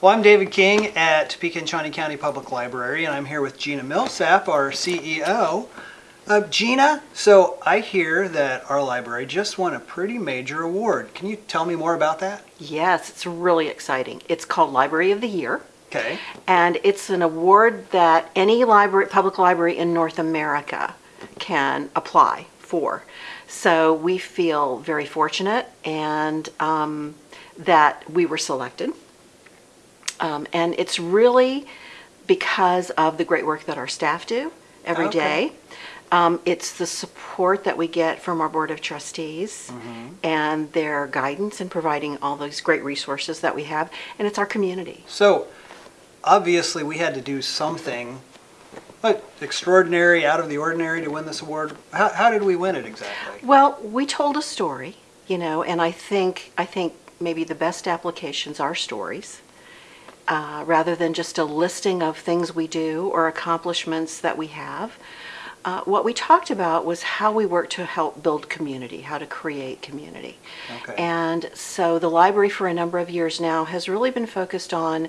Well, I'm David King at Topeka Shawnee County Public Library, and I'm here with Gina Millsap, our CEO. Uh, Gina, so I hear that our library just won a pretty major award. Can you tell me more about that? Yes, it's really exciting. It's called Library of the Year, Okay. and it's an award that any library, public library in North America can apply for. So we feel very fortunate and um, that we were selected. Um, and it's really because of the great work that our staff do every Okay. day. Um, it's the support that we get from our Board of Trustees and their guidance in providing all those great resources that we have, and it's our community. So, obviously, we had to do something what, extraordinary, out of the ordinary to win this award. How, how did we win it exactly? Well, we told a story, you know, and I think I think maybe the best applications are stories, uh, rather than just a listing of things we do or accomplishments that we have. Uh, what we talked about was how we work to help build community, how to create community. Okay. And so the library for a number of years now has really been focused on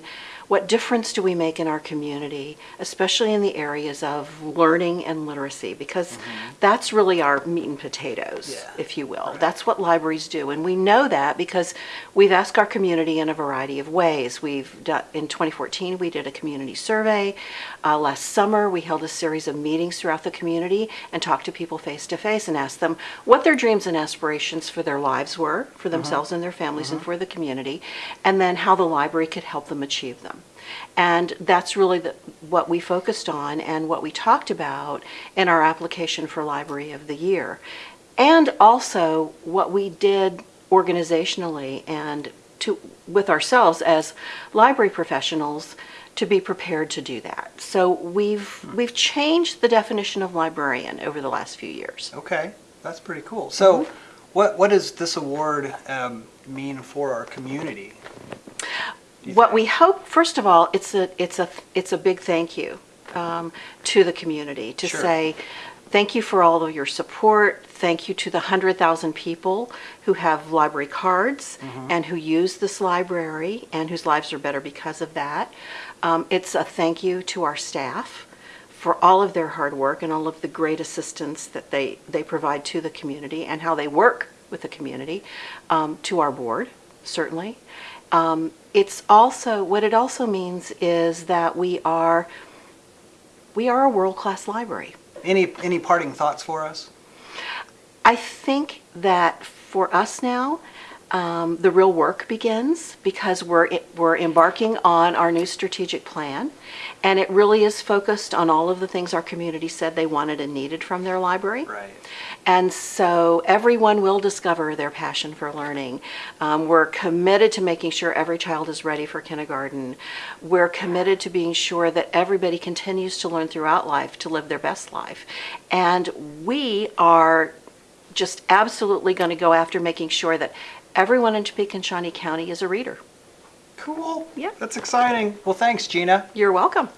what difference do we make in our community, especially in the areas of learning and literacy, because that's really our meat and potatoes. Yeah. if you will. Right. That's what libraries do. And we know that because we've asked our community in a variety of ways. We've done, in 2014, we did a community survey. Uh, last summer, we held a series of meetings throughout the community and talk to people face to face and ask them what their dreams and aspirations for their lives were, for uh-huh. themselves and their families and uh-huh. for the community, and then how the library could help them achieve them. And that's really the, what we focused on and what we talked about in our application for Library of the Year. And also what we did organizationally and to, with ourselves as library professionals to be prepared to do that. So we've, we've changed the definition of librarian over the last few years. Okay, that's pretty cool. So, Mm-hmm. what, what does this award um, mean for our community? What think? we hope, first of all, it's a, it's a, it's a big thank you um, to the community to Sure. say, thank you for all of your support. Thank you to the 100,000 people who have library cards Mm-hmm. and who use this library and whose lives are better because of that. Um, It's a thank you to our staff for all of their hard work and all of the great assistance that they, they provide to the community and how they work with the community, um, to our board, certainly. Um, It's also, what it also means is that we are, we are a world-class library. Any, any parting thoughts for us? I think that for us now, um, the real work begins because we're, we're embarking on our new strategic plan. And it really is focused on all of the things our community said they wanted and needed from their library. Right. And so everyone will discover their passion for learning. Um, we're committed to making sure every child is ready for kindergarten. We're committed to being sure that everybody continues to learn throughout life to live their best life. And we are just absolutely going to go after making sure that everyone in Topeka and Shawnee County is a reader. Cool. Yeah. That's exciting. Well, thanks, Gina. You're welcome.